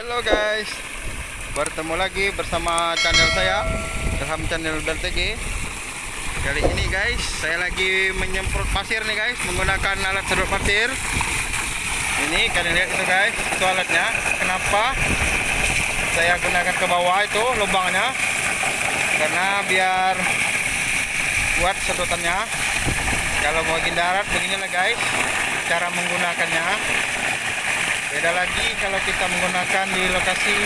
Halo guys. Bertemu lagi bersama channel saya Ilham Channel BLTG Kali ini guys Saya lagi menyemprot pasir nih guys Menggunakan alat sedot pasir. Ini kalian lihat itu guys Itu alatnya. Kenapa Saya gunakan ke bawah itu lubangnya? Karena biar Buat sedotannya. Kalau mau darat beginilah guys Cara menggunakannya beda lagi kalau kita menggunakan di lokasi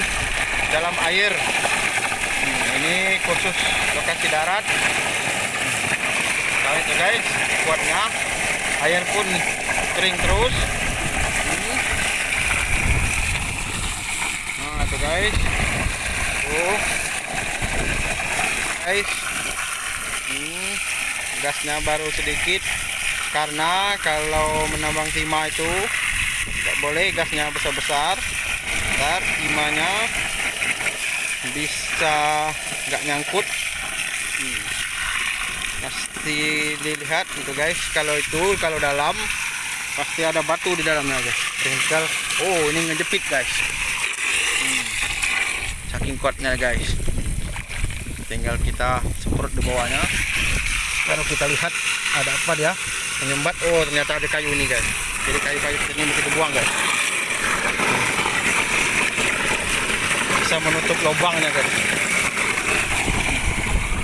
dalam air. Hmm, ini khusus lokasi darat. Nah itu guys kuatnya. Air pun kering terus. Nah itu guys. Tuh. Guys. Hmm, gasnya baru sedikit. Karena kalau menambang timah itu boleh gasnya besar-besar. Ntar timahnya bisa nggak nyangkut. Hmm. pasti dilihat itu guys. Kalau itu kalau dalam pasti ada batu di dalamnya guys. Tinggal oh ini ngejepit guys. Hmm. saking kuatnya guys. Tinggal kita semprot di bawahnya. Baru kita lihat ada apa dia? Menyumbat. Oh ternyata ada kayu ini guys jadi kayu-kayu ini mungkin dibuang guys. Bisa menutup lubangnya guys.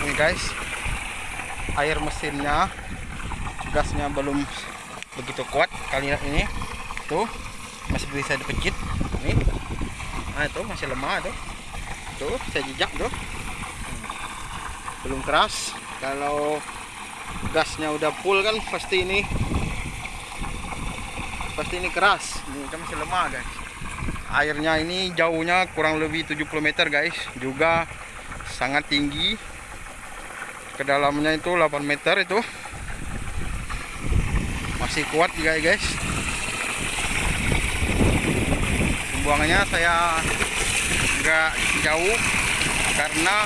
Ini guys. Air mesinnya gasnya belum begitu kuat. Kali ini tuh masih bisa dipecit ini nah itu masih lemah tuh. Tuh saya jejak tuh. Belum keras. Kalau gasnya udah full kan pasti ini pasti ini keras. Ini kan masih lemah guys. Airnya ini jauhnya kurang lebih 70 meter guys. Juga sangat tinggi. Ke dalamnya itu 8 meter itu. Masih kuat juga guys. Pembuangannya saya enggak jauh karena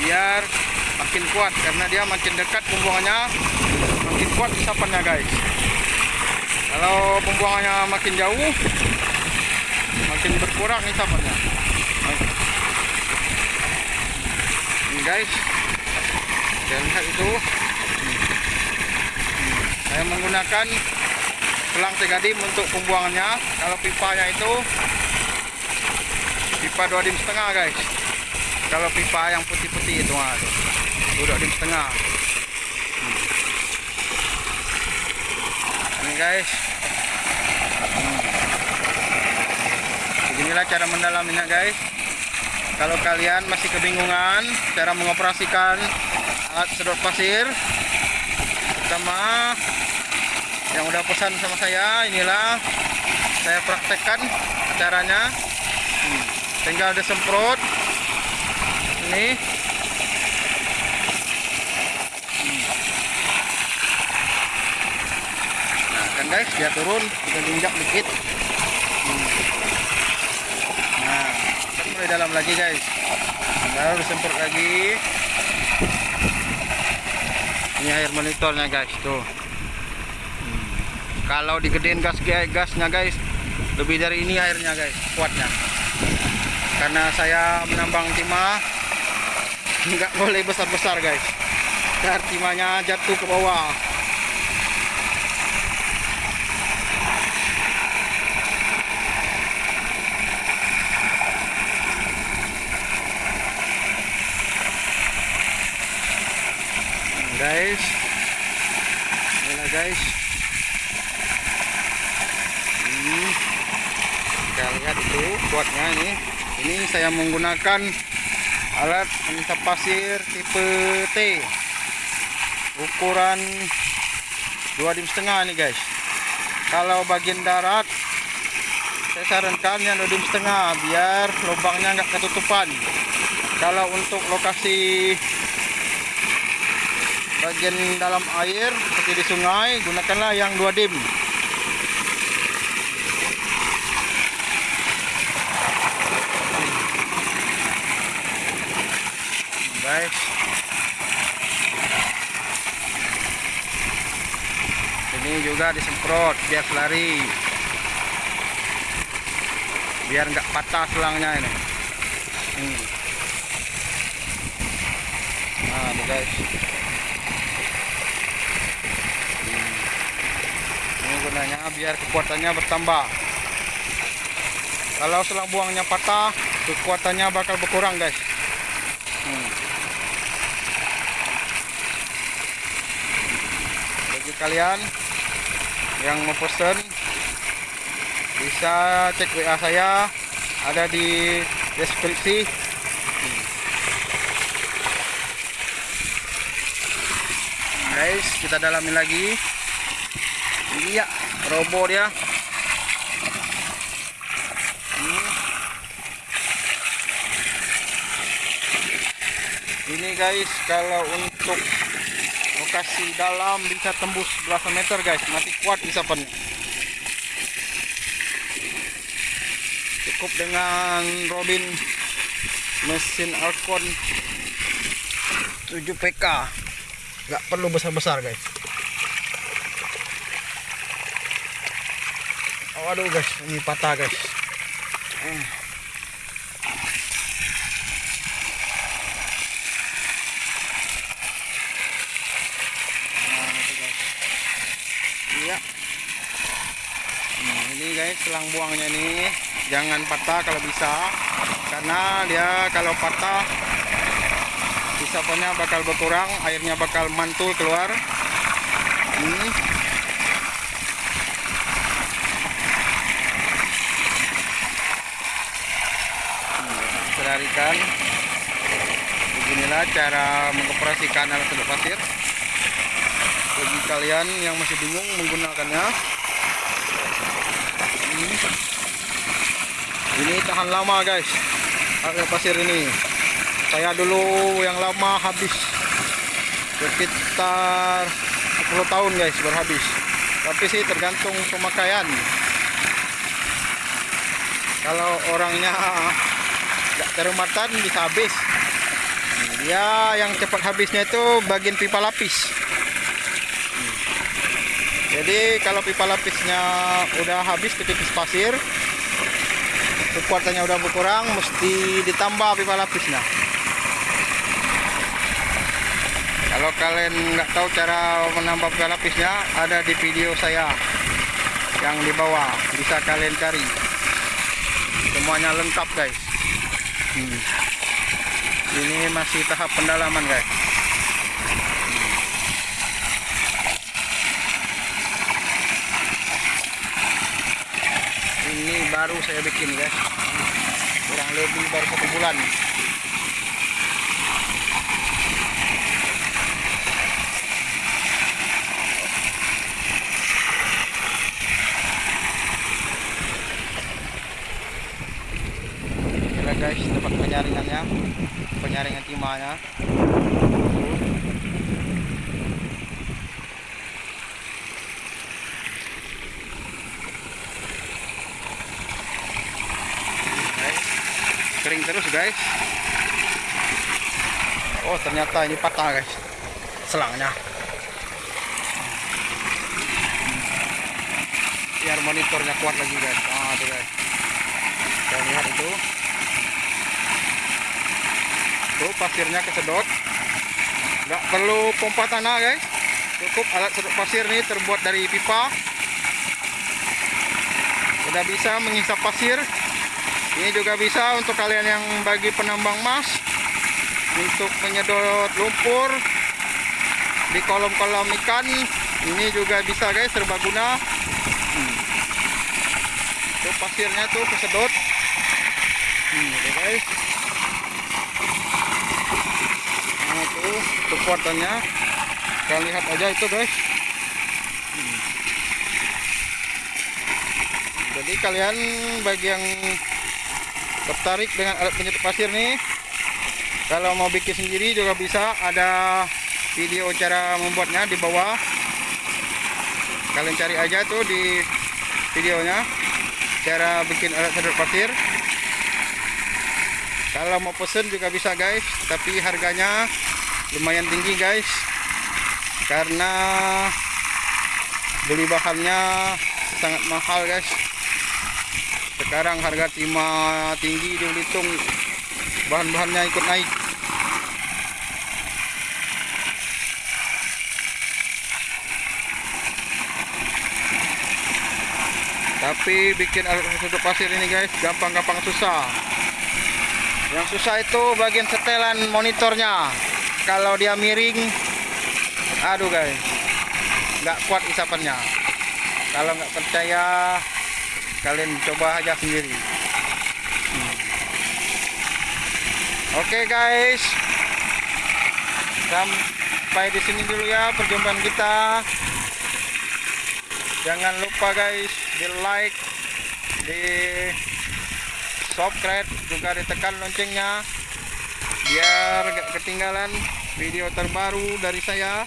biar makin kuat. Karena dia makin dekat pembuangannya makin kuat isapannya guys kalau pembuangannya makin jauh makin berkurang isapannya ini guys saya lihat itu. Saya menggunakan pelang tegadim untuk pembuangannya. Kalau pipanya itu pipa dua dim setengah guys. Kalau pipa yang putih-putih itu ah, dua dim setengah guys. Hmm. beginilah cara mendalaminya guys. Kalau kalian masih kebingungan cara mengoperasikan alat sedot pasir pertama yang udah pesan sama saya inilah saya praktekkan caranya. Hmm. tinggal disemprot. Ini guys dia turun kita injak dikit. Hmm. nah kita mulai dalam lagi guys. Baru disemprot lagi. Ini air monitornya guys tuh. Hmm. kalau digedein gas gasnya guys lebih dari ini airnya guys kuatnya. Karena saya menambang timah nggak boleh besar-besar guys. Biar timahnya jatuh ke bawah guys inilah guys. Ini kita lihat itu kuatnya ini. Ini saya menggunakan alat pengisap pasir tipe T. Ukuran dua dim setengah nih guys. Kalau bagian darat saya sarankan yang dua dim setengah biar lubangnya nggak ketutupan. Kalau untuk lokasi bagian dalam air seperti di sungai gunakanlah yang 2 dim. Guys ini juga disemprot biar lari. Biar nggak patah selangnya ini. Hmm. nah guys hmm. ini gunanya biar kekuatannya bertambah. Kalau selang buangnya patah kekuatannya bakal berkurang guys. Hmm. bagi kalian yang mau pesen bisa cek WA saya ada di deskripsi. Guys kita dalamin lagi. Iya robo dia Hmm. ini guys kalau untuk lokasi dalam bisa tembus belasan meter guys. Masih kuat isapannya cukup dengan Robin mesin Alcon 7 PK nggak perlu besar-besar guys waduh guys ini patah guys. Iya. Nah, ini guys selang buangnya ini jangan patah kalau bisa karena dia kalau patah isapannya bakal berkurang airnya bakal mantul keluar hmm. Selarikan beginilah cara mengoperasikan alat sedot pasir. Bagi kalian yang masih bingung menggunakannya Hmm. ini tahan lama guys. Alat pasir ini. Saya dulu yang lama habis. Sekitar 10 tahun guys berhabis tapi sih tergantung pemakaian. Kalau orangnya terumatan bisa habis. Dia yang cepat habisnya itu bagian pipa lapis. Jadi kalau pipa lapisnya udah habis ke tipis pasir kekuatannya udah berkurang mesti ditambah pipa lapisnya. Kalau kalian nggak tahu cara menambah pipa lapisnya ada di video saya yang di bawah. Bisa kalian cari. Semuanya lengkap guys Hmm. Ini masih tahap pendalaman guys. Hmm. Ini baru saya bikin guys. Kurang lebih baru satu bulan. Guys tempat penyaringannya penyaringan timahnya. Kering terus guys. Oh ternyata ini patah guys selangnya. Biar monitornya kuat lagi guys. Ah tuh guys. Kita lihat itu tuh pasirnya kesedot. Nggak perlu pompa tanah guys. Cukup alat sedot pasir ini terbuat dari pipa. Udah bisa menghisap pasir. Ini juga bisa untuk kalian yang bagi penambang emas untuk menyedot lumpur di kolam-kolam ikan. Ini juga bisa guys serbaguna hmm. tuh pasirnya tuh kesedot. Hmm, guys nah tuh kekuatannya kalian lihat aja itu guys. Jadi kalian bagi yang tertarik dengan alat penyedot pasir nih kalau mau bikin sendiri juga bisa. Ada video cara membuatnya di bawah. Kalian cari aja tuh di videonya cara bikin alat sedot pasir. Kalau mau pesen juga bisa guys tapi harganya lumayan tinggi guys. Karena beli bahannya sangat mahal guys. Sekarang harga timah tinggi di Belitung. Bahan-bahannya ikut naik. Tapi bikin alat pasir ini guys gampang-gampang susah. Yang susah itu bagian setelan monitornya kalau dia miring aduh guys. Nggak kuat isapannya. Kalau nggak percaya kalian coba aja sendiri. Hmm. oke guys. Sampai di sini dulu ya perjumpaan kita. Jangan lupa guys di like di subscribe juga ditekan loncengnya biar gak ketinggalan video terbaru dari saya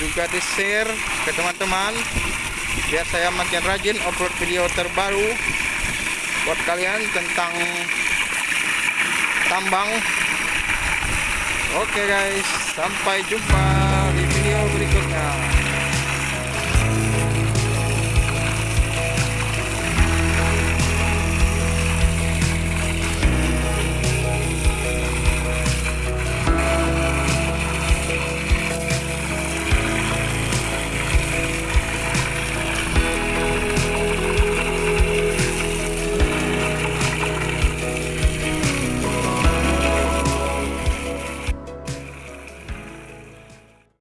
juga di share ke teman-teman. Biar saya makin rajin upload video terbaru buat kalian tentang tambang. Oke guys sampai jumpa di video berikutnya